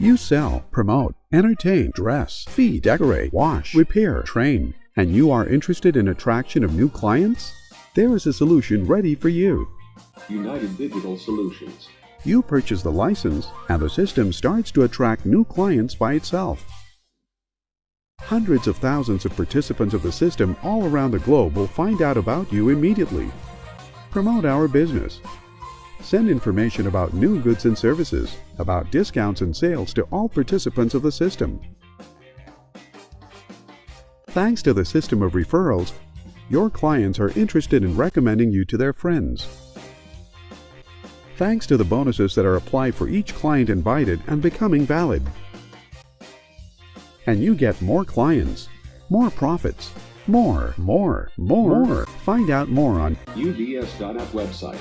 You sell, promote, entertain, dress, feed, decorate, wash, repair, train, and you are interested in attraction of new clients? There is a solution ready for you. United Digital Solutions. You purchase the license, and the system starts to attract new clients by itself. Hundreds of thousands of participants of the system all around the globe will find out about you immediately. Promote our business. Send information about new goods and services, about discounts and sales to all participants of the system. Thanks to the system of referrals, your clients are interested in recommending you to their friends. Thanks to the bonuses that are applied for each client invited and becoming valid. And you get more clients, more profits, more, more, more, more. Find out more on UDS.app website.